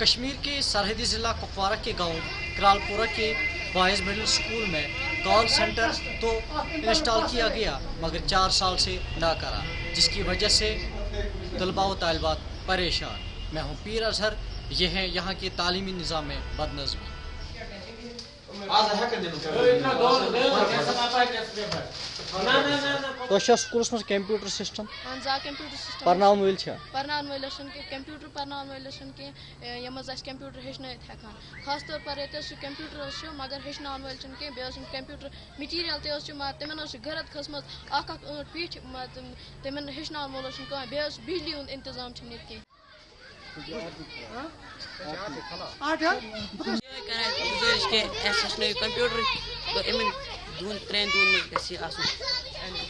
کشمیر کے سرحدی ضلع کپوارہ کے گاؤں کرالپورہ کے بوائز مڈل سکول میں کال سینٹر تو انسٹال کیا گیا، مگر چار سال سے نہ کرا، جس کی وجہ سے طلباء و طالبات پریشان۔ میں ہوں پیر اظہر، یہ ہے یہاں کے تعلیمی نظام میں بدنظمی۔ سکولس مجھ کمپیوٹر سسٹم کمپیوٹر سسٹم پرناون کمپیوٹر پرناون ول کی یم کمپیوٹر ہچنت ہکان خاص طور پر کمپیوٹر مگر ہچناون ول کمپیوٹر مٹیریل تے اس ما تمن پیٹ گرت کھسم ول بجلی ہند انتظام چھن گزارش کہ اَسہِ ہیٚچھنٲیِو کَمپیوٗٹر تہٕ دۄن ترٛٮ۪ن منٛز گژھِ یہِ آسُن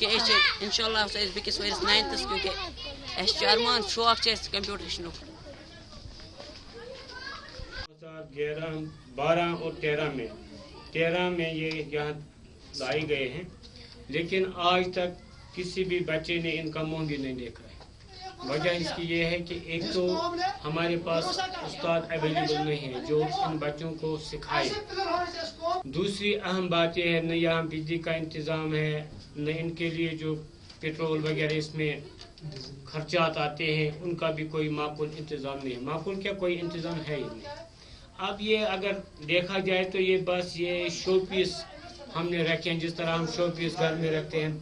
أسۍ چھِ اِنشاء اللہ آسو أسۍ بیٚکِس ؤرِیَس ناینتھَس اَسہِ چھُ شوق چھُ اَسہِ کَمپیوٗٹر ہیٚچھنُک ہزار گیارہ بارہ اور تیرہ میں تیرہ میں یہ یہاں لائے گئے ہیں، لیکن آج تک کسی بھی بچے نے ان کا منہ بھی نہیں دیکھا ہے۔ وجہ اس کی یہ ہے کہ ایک تو ہمارے پاس استاد اویلیبل نہیں ہے جو ان بچوں کو سکھائے۔ دوسری اہم بات یہ ہے، نہ یہاں بجلی کا انتظام ہے، نہ ان کے لیے جو پیٹرول وغیرہ اس میں خرچات آتے ہیں، ان کا بھی کوئی معقول انتظام نہیں ہے۔ معقول کیا کوئی انتظام ہے ہی نہیں۔ اب یہ اگر دیکھا جائے تو یہ بس یہ شو پیس ہم نے رکھے ہیں، جس طرح ہم شو پیس گھر میں رکھتے ہیں۔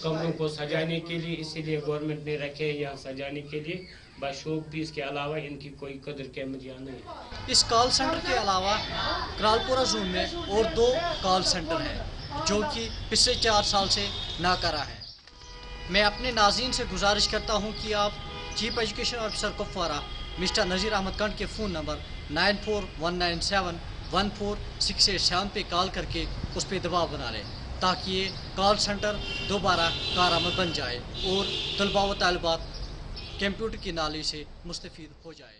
کمروں کو سجانے کے لیے اسی لیے گورنمنٹ نے رکھے یہاں سجانے کے لیے۔ بس شو پیس کے علاوہ ان کی کوئی قدر قیمت یہاں نہیں ہے۔ اس کال سینٹر کے علاوہ کرالپورہ زون میں اور دو کال سینٹر ہیں جو کہ پچھلے چار سال سے ناکارہ ہیں۔ میں اپنے ناظرین سے گزارش کرتا ہوں کہ آپ chief education officer Kupwara, mister Nazir Ahmad Kund کے phone number nine four one nine seven one four six eight seven پہ کال کر کے اس پہ دباؤ بنا لیں۔ تاکہ یہ کال سینٹر دوبارہ کارآمد بن جائے اور طلباء و طالبات کمپیوٹر کی نالی سے مستفید ہو جائے۔